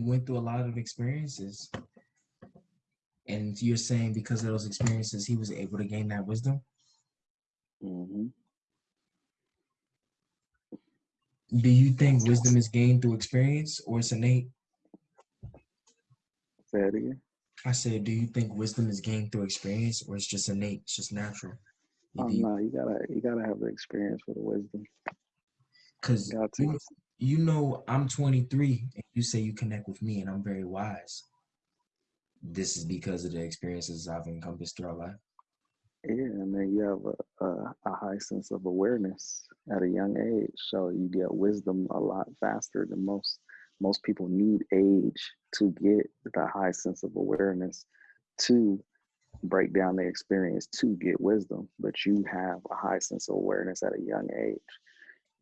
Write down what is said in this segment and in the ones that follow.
he went through a lot of experiences. And you're saying because of those experiences, he was able to gain that wisdom? hmm Do you think wisdom is gained through experience or it's innate? Say it again. I said, do you think wisdom is gained through experience or it's just innate, it's just natural? Oh no, you gotta you gotta have the experience for the wisdom. Because Got you, you know I'm 23 and you say you connect with me and I'm very wise. This is because of the experiences I've encompassed throughout life. Yeah, and then you have a, a, a high sense of awareness at a young age. So you get wisdom a lot faster than most. Most people need age to get the high sense of awareness to break down their experience to get wisdom. But you have a high sense of awareness at a young age.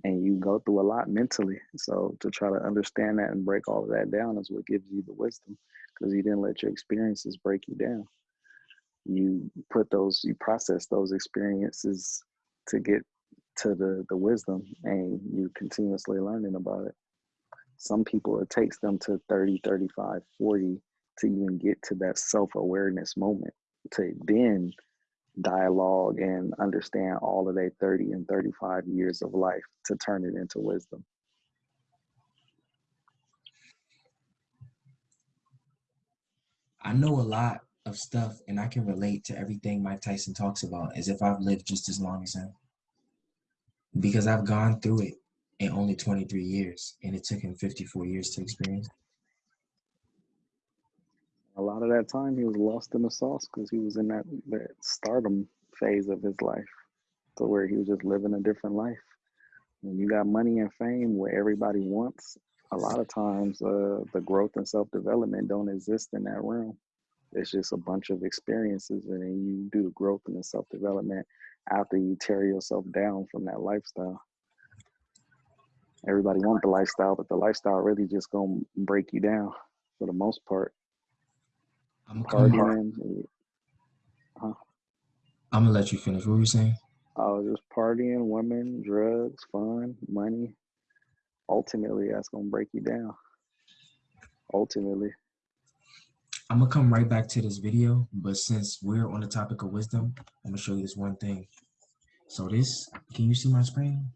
And you go through a lot mentally. So to try to understand that and break all of that down is what gives you the wisdom because you didn't let your experiences break you down you put those you process those experiences to get to the the wisdom and you continuously learning about it some people it takes them to 30 35 40 to even get to that self-awareness moment to then dialogue and understand all of their 30 and 35 years of life to turn it into wisdom I know a lot of stuff and I can relate to everything Mike Tyson talks about as if I've lived just as long as him. Because I've gone through it in only 23 years and it took him 54 years to experience. A lot of that time he was lost in the sauce because he was in that, that stardom phase of his life to where he was just living a different life. When you got money and fame where everybody wants a lot of times uh, the growth and self-development don't exist in that realm. It's just a bunch of experiences and then you do the growth and the self-development after you tear yourself down from that lifestyle. Everybody want the lifestyle but the lifestyle really just gonna break you down for the most part I'm gonna, partying. Huh? I'm gonna let you finish. What were you saying? I was just partying, women, drugs, fun, money. Ultimately, that's gonna break you down. Ultimately, I'm gonna come right back to this video, but since we're on the topic of wisdom, I'm gonna show you this one thing. So this, can you see my screen?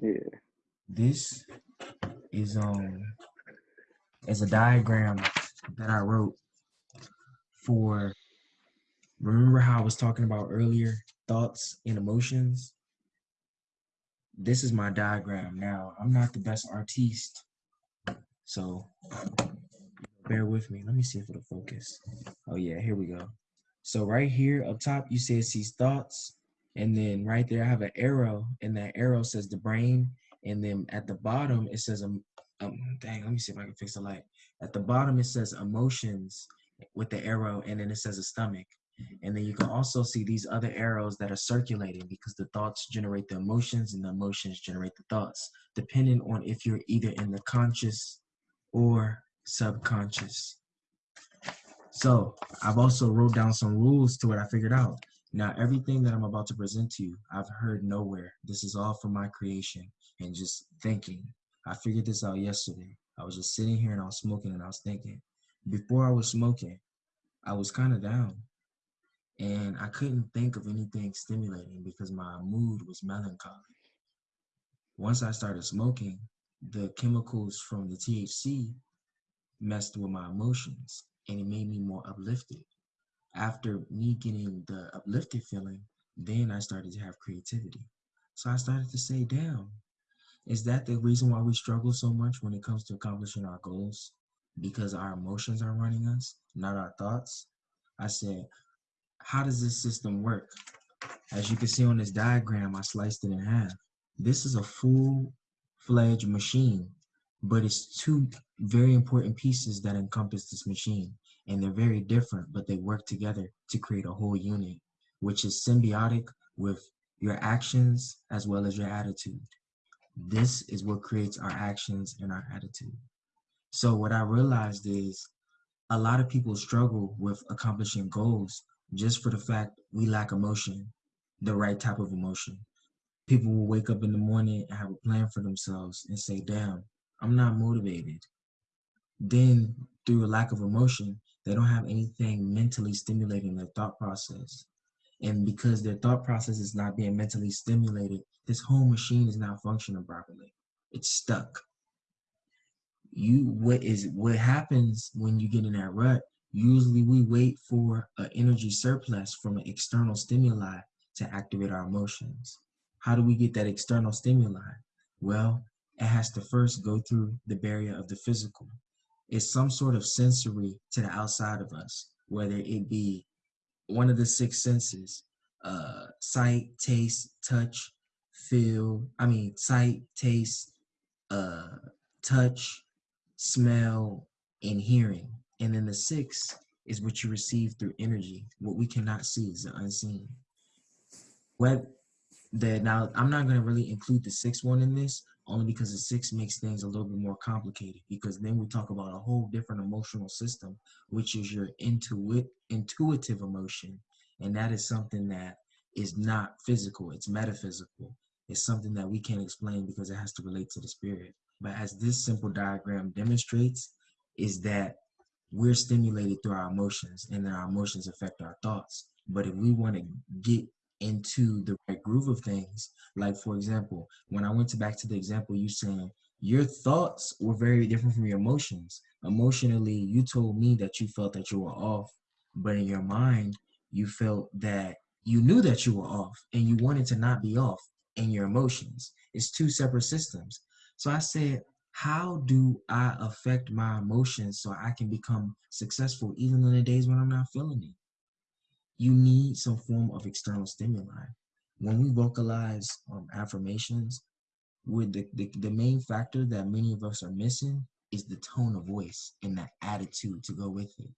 yeah. This is um is a diagram that I wrote for remember how I was talking about earlier thoughts and emotions? This is my diagram now. I'm not the best artiste. So bear with me. Let me see if it'll focus. Oh yeah here we go. So right here up top you see it sees thoughts and then right there I have an arrow and that arrow says the brain and then at the bottom it says um, um, dang let me see if I can fix the light. At the bottom it says emotions with the arrow and then it says a stomach. And then you can also see these other arrows that are circulating because the thoughts generate the emotions and the emotions generate the thoughts depending on if you're either in the conscious or subconscious. So i've also wrote down some rules to what i figured out. Now everything that i'm about to present to you i've heard nowhere. This is all from my creation and just thinking i figured this out yesterday I was just sitting here and I was smoking and I was thinking. Before I was smoking, I was kind of down and I couldn't think of anything stimulating because my mood was melancholy. Once I started smoking, the chemicals from the THC messed with my emotions and it made me more uplifted. After me getting the uplifted feeling, then I started to have creativity. So I started to say, damn, is that the reason why we struggle so much when it comes to accomplishing our goals? Because our emotions are running us, not our thoughts? I said, how does this system work? As you can see on this diagram, I sliced it in half. This is a full-fledged machine, but it's two very important pieces that encompass this machine. and they're very different, but they work together to create a whole unit, which is symbiotic with your actions as well as your attitude. This is what creates our actions and our attitude. So what I realized is a lot of people struggle with accomplishing goals just for the fact we lack emotion, the right type of emotion. People will wake up in the morning and have a plan for themselves and say, damn, I'm not motivated. Then through a lack of emotion, they don't have anything mentally stimulating their thought process. And because their thought process is not being mentally stimulated, this whole machine is not functioning properly. It's stuck. You what is what happens when you get in that rut? Usually we wait for an energy surplus from an external stimuli to activate our emotions. How do we get that external stimuli? Well, it has to first go through the barrier of the physical. It's some sort of sensory to the outside of us, whether it be one of the six senses, uh, sight, taste, touch, feel, I mean, sight, taste, uh, touch, smell, and hearing. And then the sixth is what you receive through energy. What we cannot see is the unseen. What the now I'm not gonna really include the sixth one in this, only because the six makes things a little bit more complicated because then we talk about a whole different emotional system, which is your intuit intuitive emotion. And that is something that is not physical, it's metaphysical. It's something that we can't explain because it has to relate to the spirit. But as this simple diagram demonstrates, is that we're stimulated through our emotions and then our emotions affect our thoughts. But if we want to get into the right groove of things. Like for example, when I went to back to the example you saying your thoughts were very different from your emotions. Emotionally, you told me that you felt that you were off, but in your mind, you felt that you knew that you were off and you wanted to not be off in your emotions. It's two separate systems. So I said, how do I affect my emotions so I can become successful even on the days when I'm not feeling it? You need some form of external stimuli. When we vocalize um, affirmations, with the, the, the main factor that many of us are missing is the tone of voice and that attitude to go with it.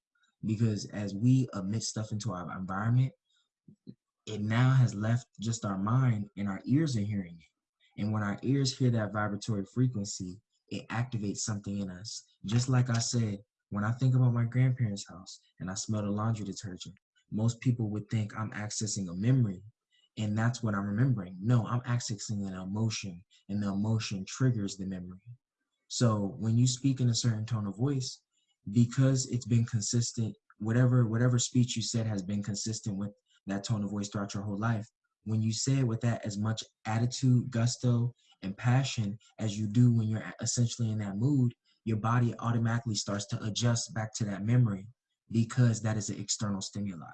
Because as we emit stuff into our environment, it now has left just our mind and our ears are hearing it. And when our ears hear that vibratory frequency, it activates something in us. Just like I said, when I think about my grandparents' house and I smell the laundry detergent, most people would think I'm accessing a memory and that's what I'm remembering. No, I'm accessing an emotion and the emotion triggers the memory. So when you speak in a certain tone of voice, because it's been consistent, whatever whatever speech you said has been consistent with that tone of voice throughout your whole life. When you say it with that as much attitude, gusto, and passion as you do when you're essentially in that mood, your body automatically starts to adjust back to that memory because that is an external stimuli.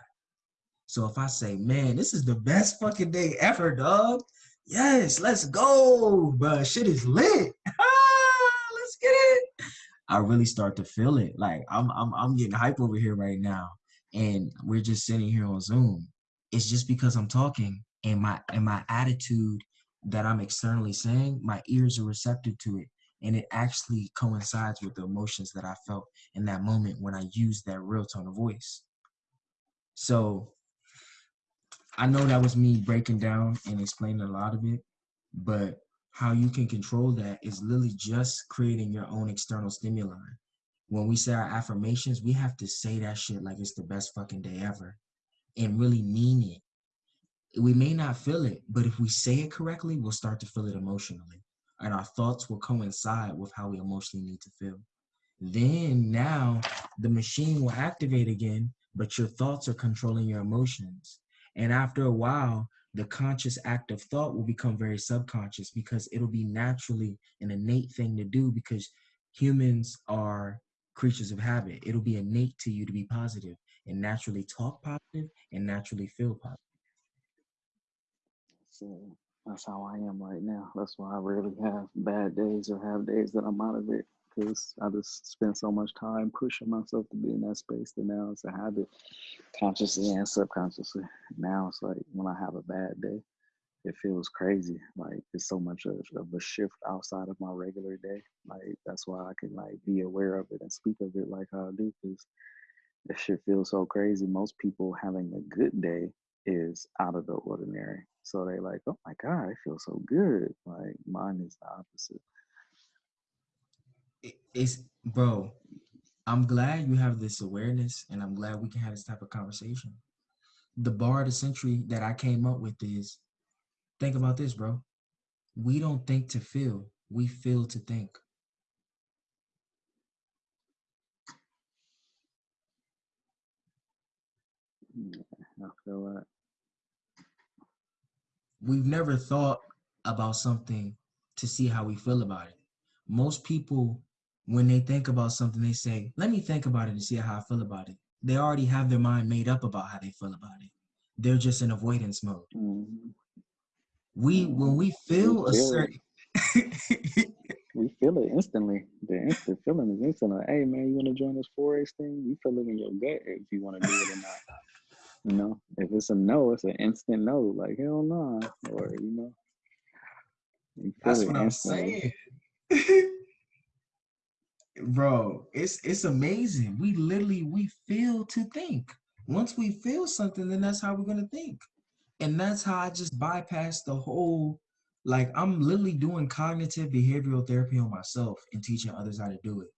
So if I say, man, this is the best fucking day ever, dog. Yes, let's go, bro. Shit is lit. let's get it. I really start to feel it. Like I'm, I'm, I'm getting hype over here right now, and we're just sitting here on Zoom. It's just because I'm talking, and my and my attitude that I'm externally saying, my ears are receptive to it, and it actually coincides with the emotions that I felt in that moment when I used that real tone of voice. So I know that was me breaking down and explaining a lot of it, but how you can control that is literally just creating your own external stimuli. When we say our affirmations, we have to say that shit like it's the best fucking day ever and really mean it. We may not feel it, but if we say it correctly, we'll start to feel it emotionally. And our thoughts will coincide with how we emotionally need to feel. Then now the machine will activate again, but your thoughts are controlling your emotions. And after a while, the conscious act of thought will become very subconscious because it'll be naturally an innate thing to do because humans are creatures of habit. It'll be innate to you to be positive and naturally talk positive and naturally feel positive. So that's how I am right now. That's why I rarely have bad days or have days that I'm out of it because I just spend so much time pushing myself to be in that space that now it's a habit, consciously and subconsciously. Now it's like when I have a bad day, it feels crazy. Like it's so much of, of a shift outside of my regular day. Like that's why I can like be aware of it and speak of it like I do because This shit feels so crazy. Most people having a good day is out of the ordinary. So they like, oh my God, I feel so good. Like mine is the opposite. It's bro. I'm glad you have this awareness, and I'm glad we can have this type of conversation. The bar of the century that I came up with is think about this, bro. We don't think to feel, we feel to think. Yeah, I feel that. We've never thought about something to see how we feel about it. Most people, when they think about something, they say, Let me think about it and see how I feel about it. They already have their mind made up about how they feel about it. They're just in avoidance mode. Mhm. We when we feel a feel it. certain We feel it instantly. The instant feeling is instant. Like, hey man, you want to join this 4H thing? You feel it in your gut if you want to do it or not. You know, if it's a no, it's an instant no. Like hell no, or you know, you That's what I'm saying. Bro, it's it's amazing. We literally we feel to think. Once we feel something, then that's how we're gonna think. And that's how I just bypass the whole like I'm literally doing cognitive behavioral therapy on myself and teaching others how to do it.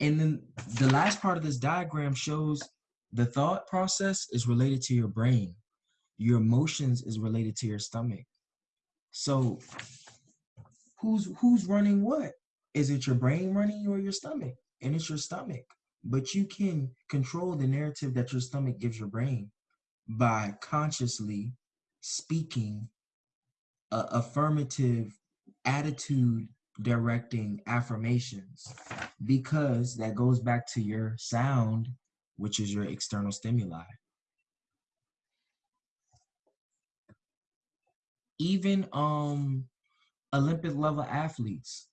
And then the last part of this diagram shows the thought process is related to your brain. Your emotions is related to your stomach. So who's who's running what? Is it your brain running or your stomach? And it's your stomach. But you can control the narrative that your stomach gives your brain by consciously speaking affirmative attitude directing affirmations because that goes back to your sound which is your external stimuli. Even um olympic level athletes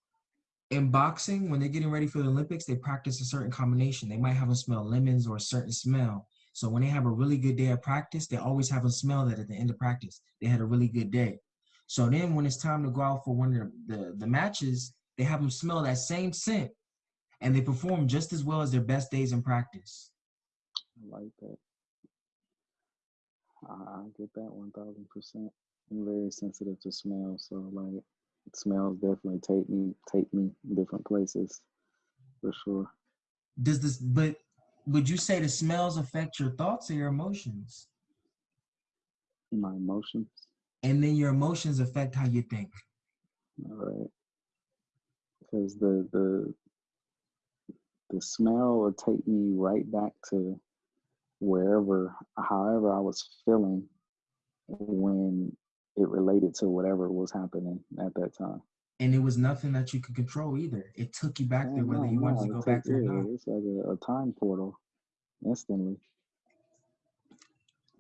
in boxing when they're getting ready for the olympics they practice a certain combination. They might have them smell lemons or a certain smell. So when they have a really good day of practice they always have them smell that at the end of practice. They had a really good day. So then when it's time to go out for one of the, the, the matches they have them smell that same scent and they perform just as well as their best days in practice I like that. I, I get that one thousand percent. I'm very sensitive to smell, so like smells definitely take me take me different places for sure. does this but would you say the smells affect your thoughts or your emotions My emotions. and then your emotions affect how you think All right. Because the the the smell will take me right back to wherever, however I was feeling when it related to whatever was happening at that time. and it was nothing that you could control either. It took you back Oh, there whether no, you wanted no, to go back there or not. It's like a, a time portal instantly.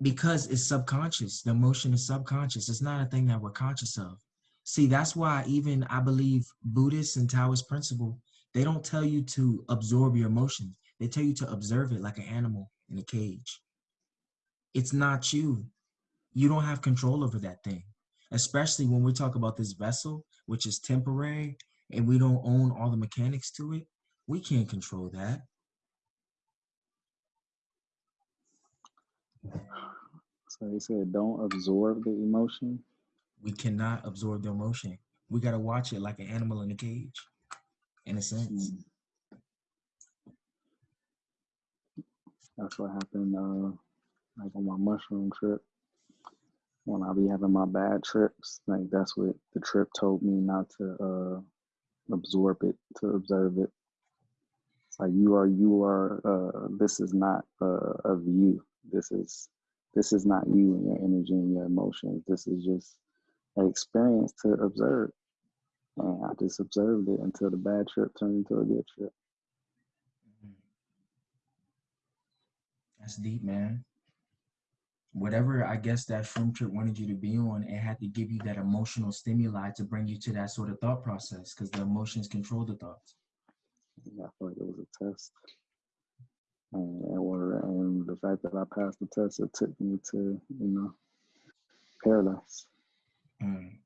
because it's subconscious. The emotion is subconscious. It's not a thing that we're conscious of. See that's why even i believe buddhist and taoist principle they don't tell you to absorb your emotions they tell you to observe it like an animal in a cage. It's not you. You don't have control over that thing especially when we talk about this vessel which is temporary and we don't own all the mechanics to it. We can't control that. So they said don't absorb the emotion. we cannot absorb the emotion. We got to watch it like an animal in a cage in a sense. Mm. That's what happened uh like on my mushroom trip. When I be having my bad trips, like that's what the trip told me not to uh absorb it, to observe it. It's like you are you are uh this is not uh of you. This is this is not you and your energy and your emotions. This is just an experience to observe. And I just observed it until the bad trip turned into a good trip. That's deep, man. Whatever I guess that shroom trip wanted you to be on, it had to give you that emotional stimuli to bring you to that sort of thought process because the emotions control the thoughts. And I feel like it was a test. And, what- and the fact that I passed the test, it took me to, you know, paradise. Mm.